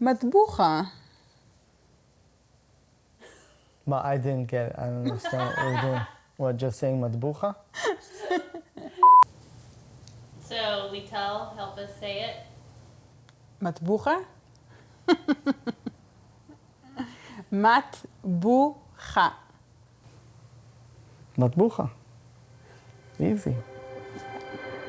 Matbucha. But I didn't get it. I don't understand what we're doing. What, just saying matbucha? So Lital, help us say it. Matbucha? Matbucha. Matbucha. Easy.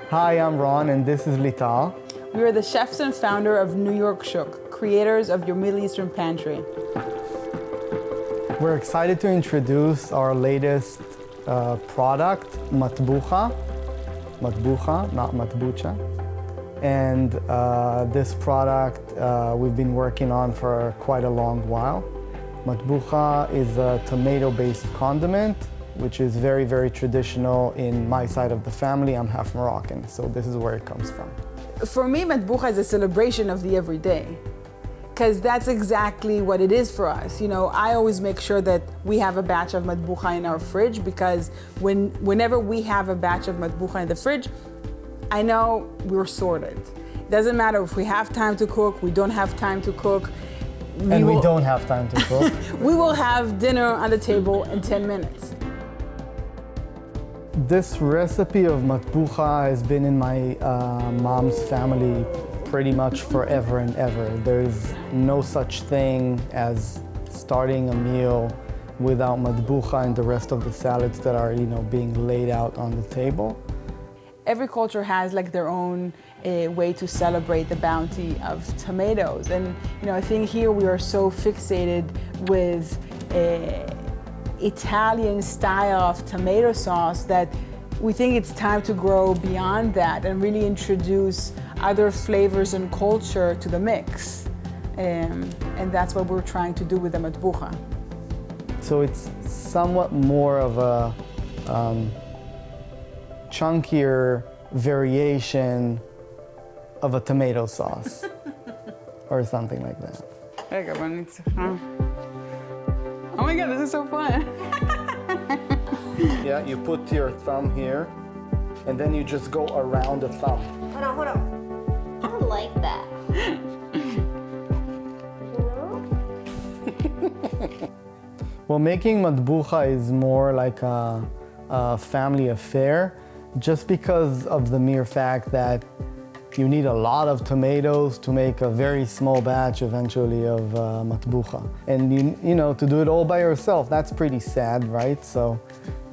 Hi, I'm Ron, and this is Lital. We are the chefs and founder of New York Shuk, creators of your Middle Eastern pantry. We're excited to introduce our latest uh, product, Matbucha. Matbucha, not Matbucha. And uh, this product uh, we've been working on for quite a long while. Matbucha is a tomato-based condiment, which is very, very traditional in my side of the family. I'm half Moroccan, so this is where it comes from. For me, Matbucha is a celebration of the everyday because that's exactly what it is for us. You know, I always make sure that we have a batch of matbucha in our fridge because when whenever we have a batch of matbucha in the fridge, I know we're sorted. It doesn't matter if we have time to cook, we don't have time to cook. and we will- don't have time to cook. We will have dinner on the table in 10 minutes. This recipe of matbucha has been in my uh, mom's family pretty much forever and ever. There's no such thing as starting a meal without matbucha and the rest of the salads that are, you know, being laid out on the table. Every culture has like their own uh, way to celebrate the bounty of tomatoes. And, you know, I think here we are so fixated with uh, Italian style of tomato sauce that we think it's time to grow beyond that and really introduce other flavors and culture to the mix. Um, and that's what we're trying to do with the matbucha. So it's somewhat more of a um, chunkier variation of a tomato sauce or something like that. Oh my god, this is so fun. Yeah, you put your thumb here and then you just go around the thumb. Hold on, hold on. Like that. Well, making matbucha is more like a, a family affair just because of the mere fact that you need a lot of tomatoes to make a very small batch eventually of uh, matbucha. And you, you know, to do it all by yourself, that's pretty sad, right? So,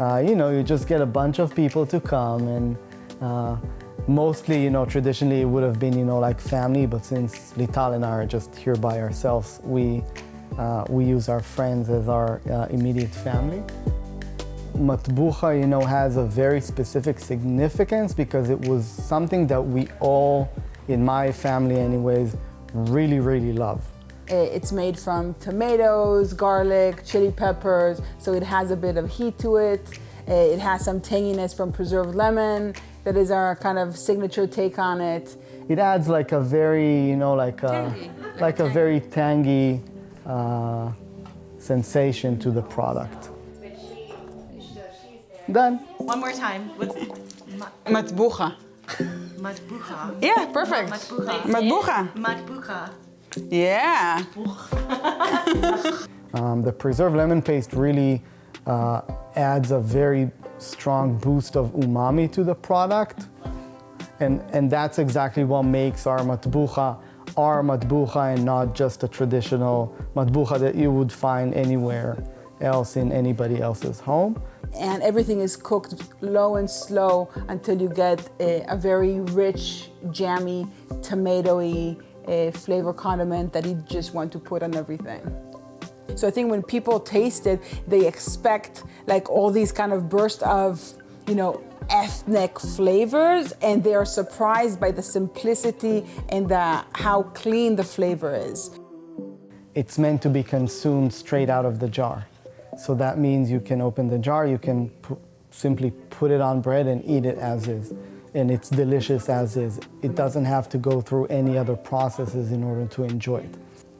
uh, you know, you just get a bunch of people to come and uh, mostly, you know, traditionally it would have been, you know, like family, but since Lital and I are just here by ourselves, we, uh, we use our friends as our uh, immediate family. Matbucha, you know, has a very specific significance because it was something that we all, in my family anyways, really, really love. It's made from tomatoes, garlic, chili peppers, so it has a bit of heat to it. It has some tanginess from preserved lemon. That is our kind of signature take on it. It adds like a very, you know, like a, like a very tangy uh, sensation to the product. Done. One more time. What's Matbucha. matbucha? Yeah, perfect. Matbucha. Matbucha. Matbucha. Yeah. Um, the preserved lemon paste really uh, adds a very strong boost of umami to the product. And, and that's exactly what makes our matbucha our matbucha and not just a traditional matbucha that you would find anywhere else in anybody else's home. And everything is cooked low and slow until you get a, a very rich, jammy, tomatoey uh, flavor condiment that you just want to put on everything. So I think when people taste it, they expect like all these kind of burst of, you know, ethnic flavors and they are surprised by the simplicity and the, how clean the flavor is. It's meant to be consumed straight out of the jar. So that means you can open the jar, you can simply put it on bread and eat it as is. And it's delicious as is. It doesn't have to go through any other processes in order to enjoy it.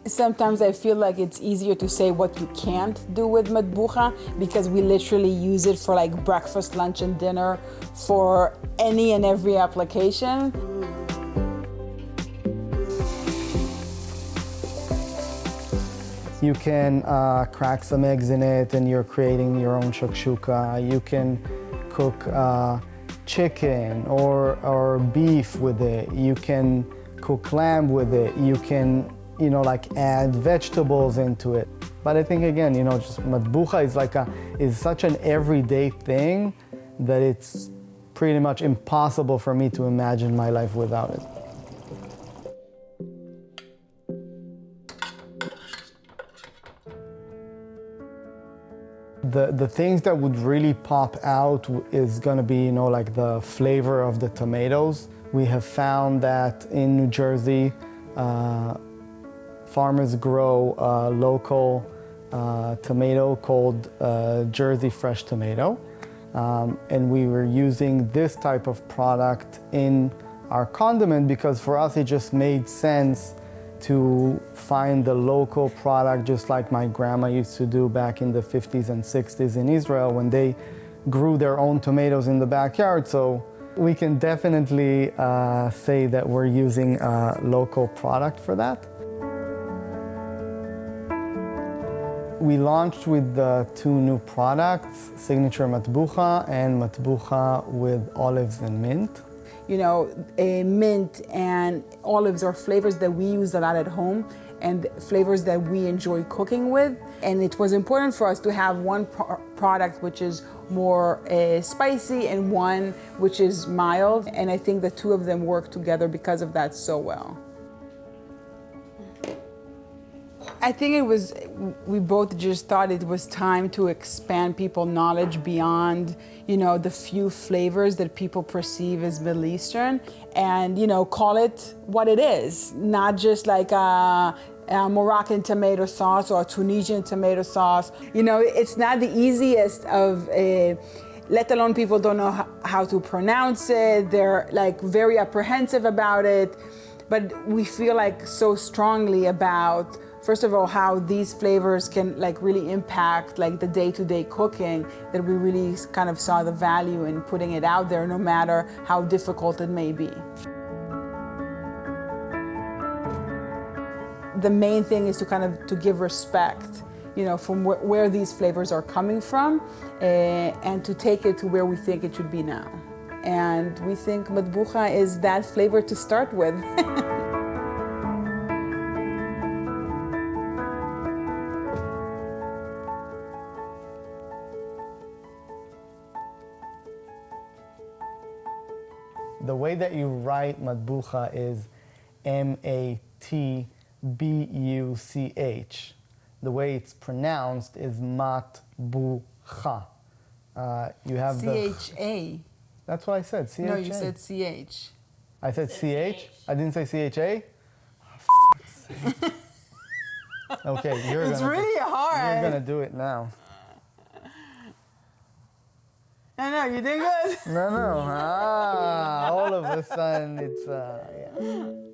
Sometimes I feel like it's easier to say what you can't do with matbucha because we literally use it for like breakfast, lunch, and dinner for any and every application. You can uh, crack some eggs in it and you're creating your own shakshuka. You can cook uh, chicken or, or beef with it. You can cook lamb with it. You can, you know, like add vegetables into it. But I think again, you know, just matbucha is like a, is such an everyday thing that it's pretty much impossible for me to imagine my life without it. The, the things that would really pop out is gonna be, you know, like the flavor of the tomatoes. We have found that in New Jersey, uh, farmers grow a local uh, tomato called uh, Jersey Fresh Tomato. Um, and we were using this type of product in our condiment because for us it just made sense to find the local product just like my grandma used to do back in the 50s and 60s in Israel when they grew their own tomatoes in the backyard. So we can definitely uh, say that we're using a local product for that. We launched with the two new products, Signature Matbucha and Matbucha with olives and mint you know, a mint and olives are flavors that we use a lot at home and flavors that we enjoy cooking with. And it was important for us to have one pro product which is more uh, spicy and one which is mild. And I think the two of them work together because of that so well. I think it was, we both just thought it was time to expand people's knowledge beyond, you know, the few flavors that people perceive as Middle Eastern and, you know, call it what it is, not just like a, a Moroccan tomato sauce or a Tunisian tomato sauce. You know, it's not the easiest of a, let alone people don't know how to pronounce it. They're like very apprehensive about it. But we feel like so strongly about first of all, how these flavors can like really impact like the day-to-day -day cooking that we really kind of saw the value in putting it out there no matter how difficult it may be. The main thing is to kind of to give respect you know, from wh where these flavors are coming from uh, and to take it to where we think it should be now. And we think matbucha is that flavor to start with. the way that you write matbucha is M-A-T-B-U-C-H. The way it's pronounced is matbucha. Uh, you have C-H-A. That's what I said, C-H-A. No, you said C-H. I said C-H? I didn't say C-H-A? Oh, okay, you're it's gonna really do, hard. You're gonna do it now. No, no, you did good. No, no. Ah, all of a sudden it's, uh, yeah.